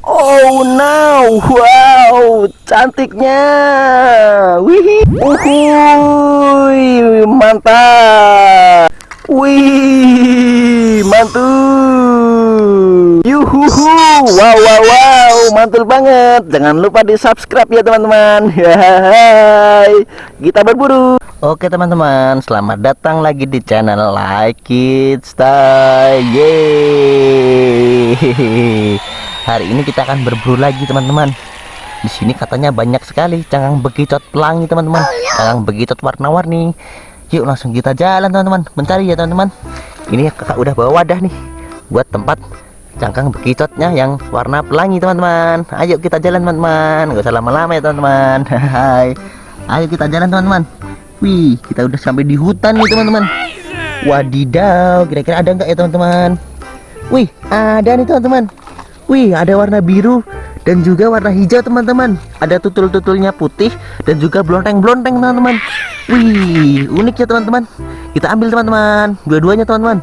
Oh no, wow, cantiknya. Wih, uhuy, mantap. Wih, mantul. Yuhuhu, wow, wow, wow, mantul banget. Jangan lupa di subscribe ya teman-teman. Hai, kita berburu. Oke teman-teman, selamat datang lagi di channel Like It Style. Yeay. Hari ini kita akan berburu lagi teman-teman. Di sini katanya banyak sekali cangang bekicot pelangi teman-teman. Cangang bekicot warna-warni. Yuk langsung kita jalan teman-teman, mencari ya teman-teman. Ini kakak udah bawa wadah nih buat tempat cangkang bekicotnya yang warna pelangi teman-teman. Ayo kita jalan teman-teman. Gak usah lama-lama ya teman-teman. Hai. Ayo kita jalan teman-teman. Wih, kita udah sampai di hutan nih teman-teman. Wadidaw, kira-kira ada nggak ya teman-teman? Wih, ada nih teman-teman. Wih, ada warna biru dan juga warna hijau teman-teman. Ada tutul-tutulnya putih dan juga blonteng-blonteng teman-teman. Wih, unik ya teman-teman. Kita ambil teman-teman, dua-duanya teman-teman.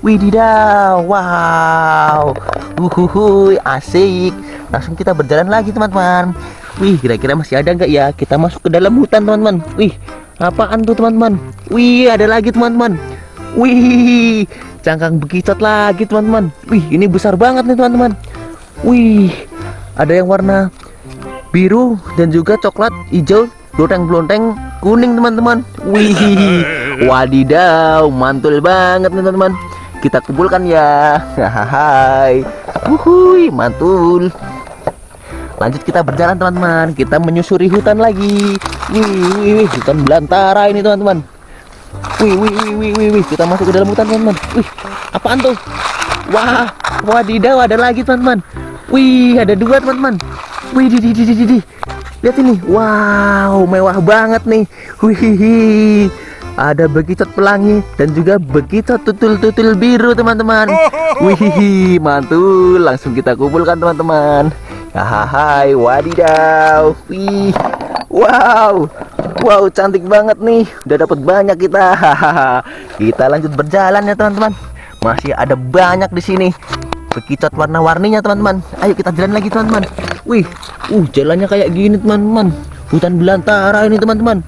Wih, didaw, wow, uhuhu, asik. Langsung kita berjalan lagi teman-teman. Wih, kira-kira masih ada nggak ya? Kita masuk ke dalam hutan teman-teman. Wih, apaan tuh teman-teman? Wih, ada lagi teman-teman. Wih, cangkang bekicot lagi teman-teman. Wih, ini besar banget nih teman-teman. Wih, ada yang warna biru dan juga coklat, hijau, blonteng-blonteng, kuning teman-teman. Wih, wadidaw, mantul banget nih teman-teman. Kita kumpulkan ya. Hai, wuhui, mantul. Lanjut kita berjalan teman-teman. Kita menyusuri hutan lagi. Wih, wih, wih, hutan belantara ini teman-teman. Wih, wih, wih, wih, wih, wih, kita masuk ke dalam hutan teman-teman. Wih, apaan tuh? Wah, wadidaw, ada lagi teman-teman. Wih, ada dua teman-teman. Wih, di, di, di, di, di. Lihat ini. Wow, mewah banget nih. Wih, ada bekicot pelangi dan juga bekicot tutul-tutul biru teman-teman. Wih, mantul. Langsung kita kumpulkan teman-teman. Hai, wadidaw. Wih, wow. Wow, cantik banget nih. Udah dapat banyak kita. kita lanjut berjalan ya teman-teman. Masih ada banyak di sini bekicot warna-warninya teman-teman. Ayo kita jalan lagi teman-teman. Wih uh jalannya kayak gini teman-teman. Hutan belantara ini teman-teman.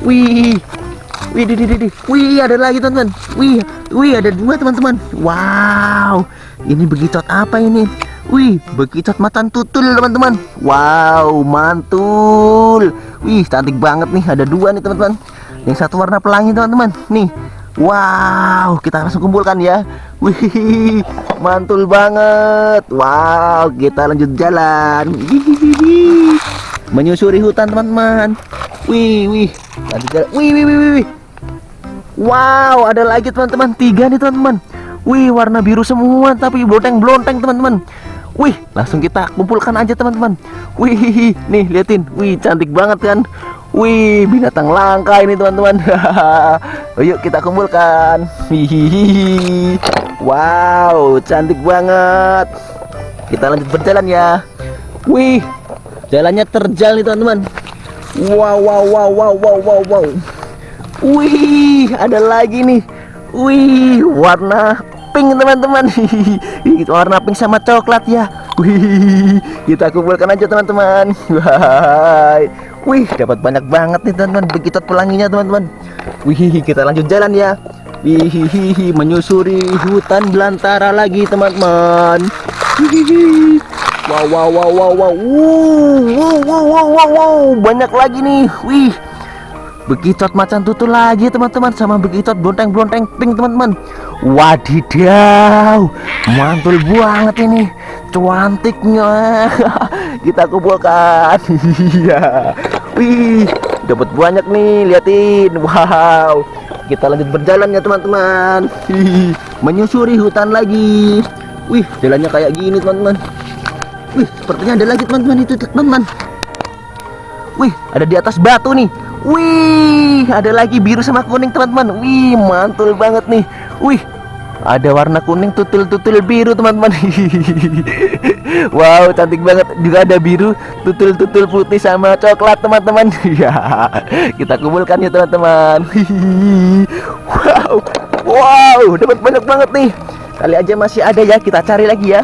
Wih wih di, di, di. wih ada lagi teman-teman. Wih wih ada dua teman-teman. Wow ini bekicot apa ini? Wih bekicot matan tutul teman-teman. Wow mantul. Wih cantik banget nih ada dua nih teman-teman. Yang satu warna pelangi teman-teman. Nih Wow, kita langsung kumpulkan ya. Wih, mantul banget. Wow, kita lanjut jalan. Menyusuri hutan teman-teman. Wih, wih, lanjut jalan. Wih, wih, wih, wih. Wow, ada lagi teman-teman. Tiga nih teman-teman. Wih, warna biru semua tapi blonteng-blonteng teman-teman. Wih, langsung kita kumpulkan aja teman-teman. Wih, nih liatin. Wih, cantik banget kan. Wih, binatang langka ini teman-teman. Yuk kita kumpulkan. Hihihi. Wow, cantik banget. Kita lanjut berjalan ya. Wih, jalannya terjal nih teman-teman. Wow, wow, wow, wow, wow, wow, wow. Wih, ada lagi nih. Wih, warna pink teman-teman. warna pink sama coklat ya. Wih, kita kumpulkan aja teman-teman. Wih, dapat banyak banget nih teman-teman begitu pelanginya teman-teman. Wih, kita lanjut jalan ya. Hihihi menyusuri hutan belantara lagi teman-teman. Hihihi. Wow wow wow wow wow. Wow wow wow wow wow. Banyak lagi nih. Wih. begitu macan tutul lagi teman-teman sama begitu blonteng-blonteng pink teman-teman. Wadidaw. Mantul banget ini. cuantiknya Kita kumpulkan. Iya. Wih dapat banyak nih liatin. Wow. Kita lanjut berjalan ya teman-teman. Menyusuri hutan lagi. Wih jalannya kayak gini teman-teman. Wih sepertinya ada lagi teman-teman. Itu teman-teman. Wih ada di atas batu nih. Wih ada lagi biru sama kuning teman-teman. Wih mantul banget nih. Wih ada warna kuning tutul-tutul biru teman-teman wow cantik banget juga ada biru tutul-tutul putih sama coklat teman-teman ya kita kumpulkan ya teman-teman wow wow dapat banyak banget nih kali aja masih ada ya kita cari lagi ya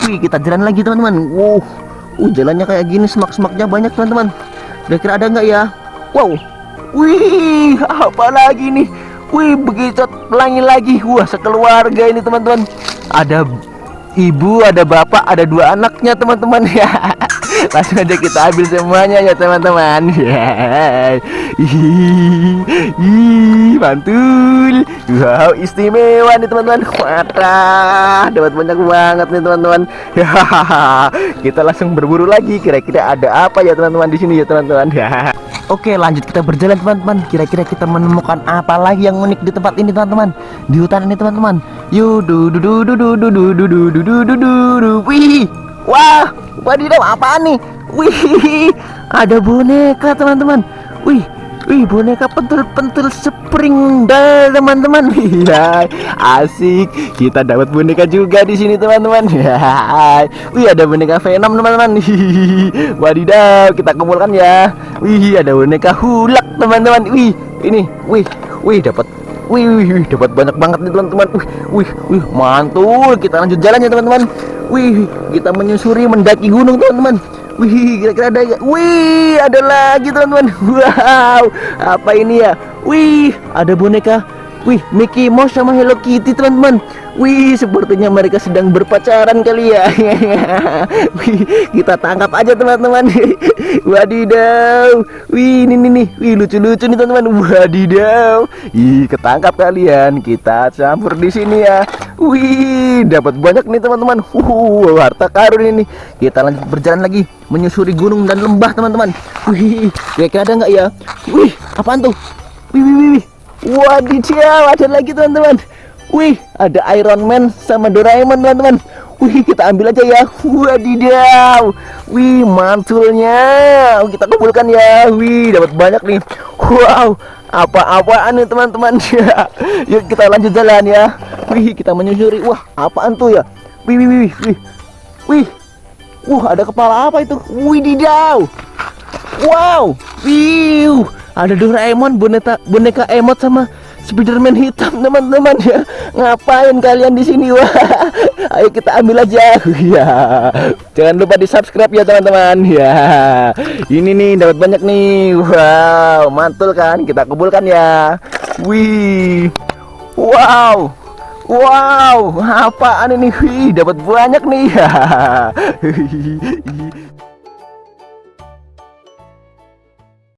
Wih, kita jalan lagi teman-teman. Wow, uh, jalannya kayak gini, semak-semaknya banyak teman-teman. Kira-kira ada nggak ya? Wow, wih, apa lagi nih? Wih, begitu pelangi lagi. Wah, sekeluarga ini teman-teman. Ada ibu, ada bapak, ada dua anaknya teman-teman ya. Langsung aja kita ambil semuanya ya teman-teman. Ya. Mantul. Wow, istimewa nih teman-teman. Wadah, dapat banyak banget nih teman-teman. Kita langsung berburu lagi. Kira-kira ada apa ya teman-teman di sini ya teman-teman. Oke, lanjut kita berjalan teman-teman. Kira-kira kita menemukan apa lagi yang unik di tempat ini teman-teman? Di hutan ini teman-teman. Du du du du du du. Wih, wah, wadidaw, apa nih? Wih, ada boneka teman-teman. Wih, Wih boneka pentul-pentul spring bell teman-teman. Iya, asik. Kita dapat boneka juga di sini teman-teman. Ya. Wih ada boneka Venom teman-teman. Wadidaw, kita kumpulkan ya. Wih ada boneka Hulk teman-teman. Wih ini, wih, wih dapat Wih, wih, wih, dapat banyak banget nih teman-teman. Wih, wih, wih, mantul. Kita lanjut jalan ya teman-teman. Wih, kita menyusuri mendaki gunung teman-teman. Wih, kira-kira ada gak? Wih, ada lagi teman-teman. Wow, apa ini ya? Wih, ada boneka. Wih, Mickey Mouse sama Hello Kitty teman-teman. Wih, sepertinya mereka sedang berpacaran kali ya. Wih, kita tangkap aja teman-teman. Wadidaw. Wih, ini nih nih. Wih, lucu-lucu nih teman-teman. Wadidaw. Ih, ketangkap kalian. Kita campur di sini ya. Wih, dapat banyak nih teman-teman. Uh, harta karun ini. Kita lanjut berjalan lagi menyusuri gunung dan lembah teman-teman. Wih, kira-kira ada nggak ya? Wih, apaan tuh? Wih, wih, wih. wih. Wadidaw, ada lagi teman-teman. Wih, ada Iron Man sama Doraemon teman-teman. Wih, kita ambil aja ya. Wadidaw. Wih, mantulnya. Kita kumpulkan ya. Wih, dapat banyak nih. Wow, apa-apaan nih teman-teman ya. Yuk kita lanjut jalan ya. Wih, kita menyusuri. Wah, apaan tuh ya? Wih, wih, wih, wih. Wih. Wah, ada kepala apa itu? Wih, didaw. Wow. Wih, ada Doraemon boneka boneka emot sama Spiderman hitam teman-teman ya ngapain kalian di sini wah ayo kita ambil aja ya jangan lupa di subscribe ya teman-teman ya ini nih dapat banyak nih wow mantul kan kita kumpulkan ya wih wow wow apaan ini? Wih dapat banyak nih